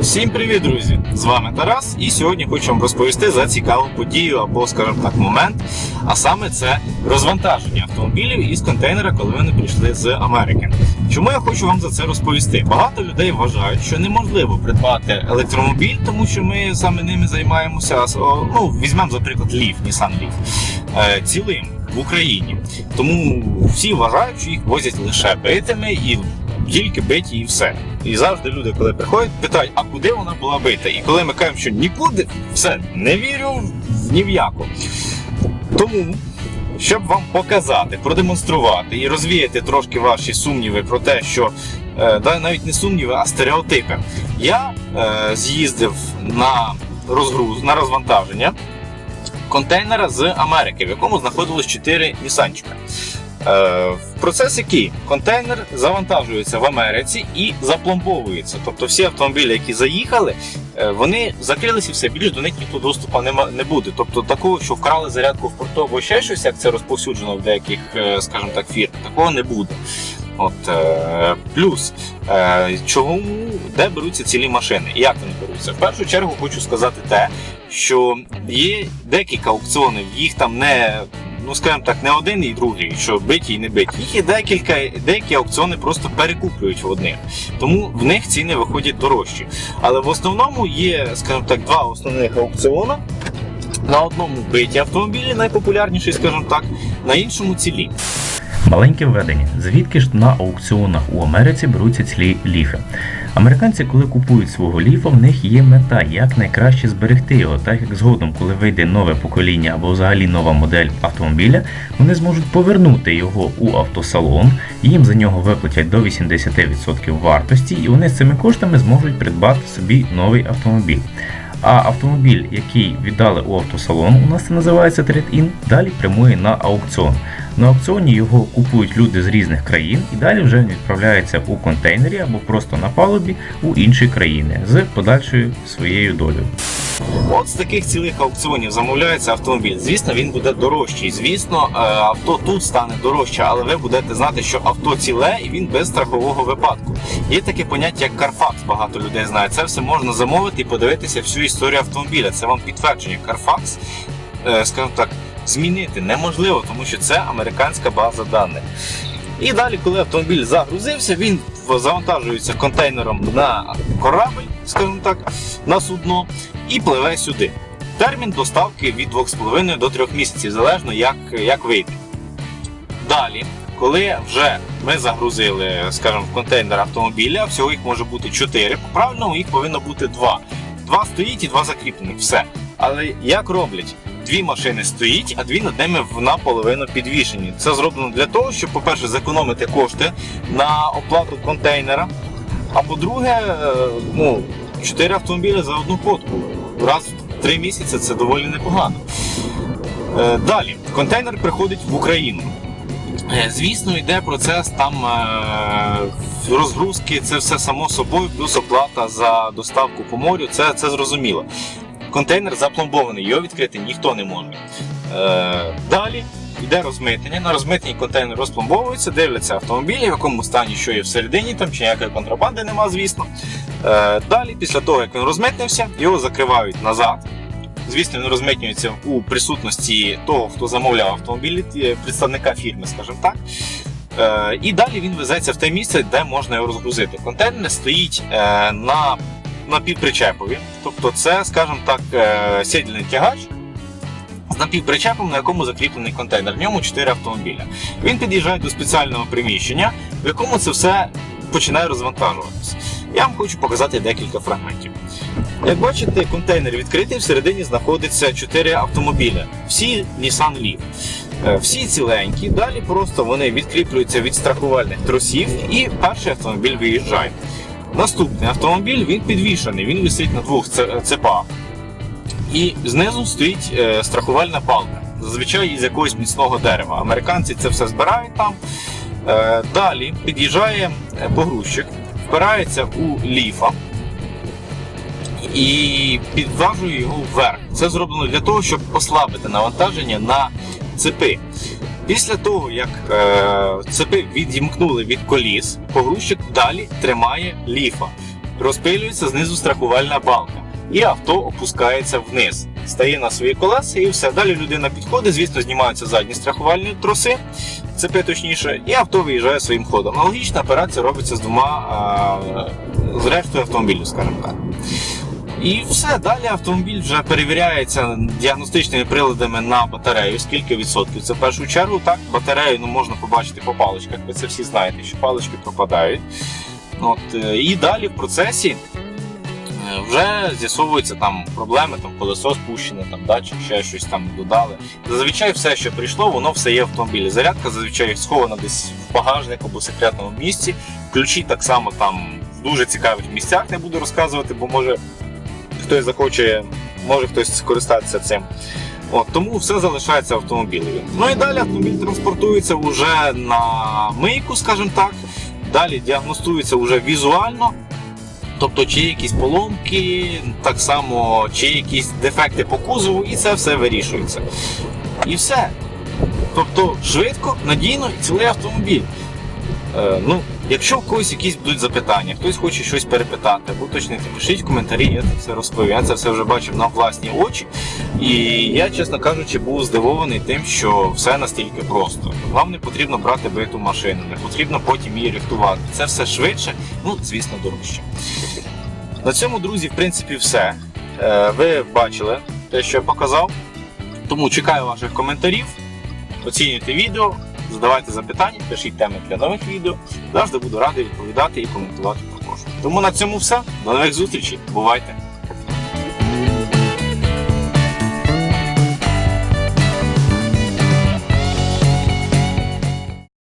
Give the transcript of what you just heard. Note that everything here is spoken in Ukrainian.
Всім привіт, друзі! З вами Тарас, і сьогодні хочу вам розповісти за цікаву подію або, скажімо так, момент. А саме це розвантаження автомобілів із контейнера, коли вони прийшли з Америки. Чому я хочу вам за це розповісти? Багато людей вважають, що неможливо придбати електромобіль, тому що ми саме ними займаємося. Ну, візьмемо, за приклад, Leaf, Nissan Leaf, е, цілим в Україні. Тому всі вважають, що їх возять лише битими і тільки биті і все. І завжди люди, коли приходять, питають, а куди вона була бита? І коли ми кажемо, що нікуди, все, не вірю ні в яку. Тому, щоб вам показати, продемонструвати і розвіяти трошки ваші сумніви про те, що е, да, навіть не сумніви, а стереотипи, я е, з'їздив на розгруз, на розвантаження контейнера з Америки, в якому знаходилось 4 нісанчика. Е, процес який контейнер завантажується в Америці і запломбовується. Тобто всі автомобілі, які заїхали, е, вони закрилися все більше до них ніхто доступу не буде. Тобто такого, що вкрали зарядку в порту або ще щось, як це розповсюджено в деяких, е, скажімо так, фірм, такого не буде. От плюс чому де беруться цілі машини і як вони беруться? В першу чергу хочу сказати те, що є декілька аукціонів, їх там не ну скажімо так, не один і другий, що биті і не биті. Їх є декілька, деякі аукціони просто перекуплюють в одних. Тому в них ціни виходять дорожчі. Але в основному є, скажімо так, два основних аукціони. На одному биті автомобілі, найпопулярніший, скажімо так, на іншому цілі. Маленьке введення. Звідки ж на аукціонах у Америці беруться цілі ліфи? Американці, коли купують свого ліфа, в них є мета, як найкраще зберегти його, так як згодом, коли вийде нове покоління або взагалі нова модель автомобіля, вони зможуть повернути його у автосалон, їм за нього виплатять до 80% вартості, і вони з цими коштами зможуть придбати собі новий автомобіль. А автомобіль, який віддали у автосалон, у нас це називається трейд-ін, далі прямує на аукціон. На аукціоні його купують люди з різних країн і далі вже відправляється у контейнері або просто на палубі у інші країни з подальшою своєю долею. От з таких цілих аукціонів замовляється автомобіль. Звісно, він буде дорожчий. Звісно, е, авто тут стане дорожче, але ви будете знати, що авто ціле і він без страхового випадку. Є таке поняття, як Carfax, багато людей знає. Це все можна замовити і подивитися всю історію автомобіля. Це вам підтвердження. Carfax, е, скажімо так, змінити неможливо, тому що це американська база даних. І далі, коли автомобіль загрузився, він завантажується контейнером на корабль, скажімо так, на судно і пливе сюди. Термін доставки від 2,5 до 3 місяців, залежно як як вийде. Далі, коли вже ми загрузили скажімо, в контейнер автомобіля, всього їх може бути 4, по правильному їх повинно бути 2. Два стоїть і два закріплених. Все. Але як роблять? Дві машини стоїть, а дві над ними наполовину підвішені. Це зроблено для того, щоб, по-перше, зекономити кошти на оплату контейнера. А по-друге, е, ну, 4 автомобілі за одну ходку. Раз в 3 місяці це доволі непогано. Е, далі, контейнер приходить в Україну. Е, звісно, йде процес там розгрузки, це все само собою, плюс оплата за доставку по морю, це це зрозуміло. Контейнер запломбований, його відкрити ніхто не може. Е, Далі йде розмитнення. На розмитненні контейнер розпломбовується, дивляться автомобілі, в якому стані, що є всередині, там чи ніякої контрабанди нема, звісно. Е, Далі, після того, як він розмитнився, його закривають назад. Звісно, він розмитнюється у присутності того, хто замовляв автомобіль, представника фірми, скажімо так. Е, І далі він везеться в те місце, де можна його розгрузити. Контейнер стоїть е, на напівпричепові. Тобто це, скажімо так, е, сідільний тягач з напівпричепом, на якому закріплений контейнер. В ньому 4 автомобіля. Він під'їжджає до спеціального приміщення, в якому це все починає розвантажуватися. Я вам хочу показати декілька фрагментів. Як бачите, контейнер відкритий, всередині знаходиться 4 автомобіля. Всі Nissan Leaf. Е, всі ціленькі, далі просто вони відкріплюються від страхувальних тросів і перший автомобіль виїжджає. Наступний автомобіль він підвішений, він висить на двох цепах. І знизу стоїть е, страхувальна палка, зазвичай із якогось міцного дерева. Американці це все збирають там. Е, далі під'їжджає е, погрузчик, впирається у ліфа і підважує його вверх. Це зроблено для того, щоб послабити навантаження на цепи. Після того, як е, цепи відімкнули від коліс, погрузчик далі тримає ліфа. розпилюється знизу страхувальна балка. І авто опускається вниз, стає на свої колеса і все. Далі людина підходить, звісно, знімаються задні страхувальні троси, цепи точніше, і авто виїжджає своїм ходом. Аналогічна операція робиться з двома а, з рештою автомобілів, скажімо так. І все, далі автомобіль вже перевіряється діагностичними приладами на батарею, скільки відсотків. Це в першу чергу так, батарею ну, можна побачити по паличках. Ви це всі знаєте, що палички пропадають. От, е, і далі в процесі е, вже з'ясовуються там проблеми, там колесо спущене, там датчик, ще щось там додали. Зазвичай все, що прийшло, воно все є в автомобілі. Зарядка зазвичай схована десь в багажнику або секретному місці. Ключі так само там в дуже цікавих місцях не буду розказувати, бо може хтось захоче, може хтось скористатися цим. От, тому все залишається в. Ну і далі автомобіль транспортується вже на мийку, скажімо так. Далі діагностується вже візуально. Тобто, чи є якісь поломки, так само, чи якісь дефекти по кузову, і це все вирішується. І все. Тобто швидко, надійно і цілий автомобіль. Е, ну, якщо в когось якісь будуть запитання, хтось хоче щось перепитати або уточнити, пишіть в коментарі, я це все розповім. Я це все вже бачив на власні очі. І я, чесно кажучи, був здивований тим, що все настільки просто. Вам не потрібно брати биту машину, не потрібно потім її рихтувати. Це все швидше, ну, звісно, дорожче. На цьому, друзі, в принципі, все. Е, Ви бачили те, що я показав. Тому чекаю ваших коментарів, оцінюйте відео, задавайте запитання, пишіть теми для нових відео. Завжди буду радий відповідати і коментувати також. Тому на цьому все. До нових зустрічей. Бувайте!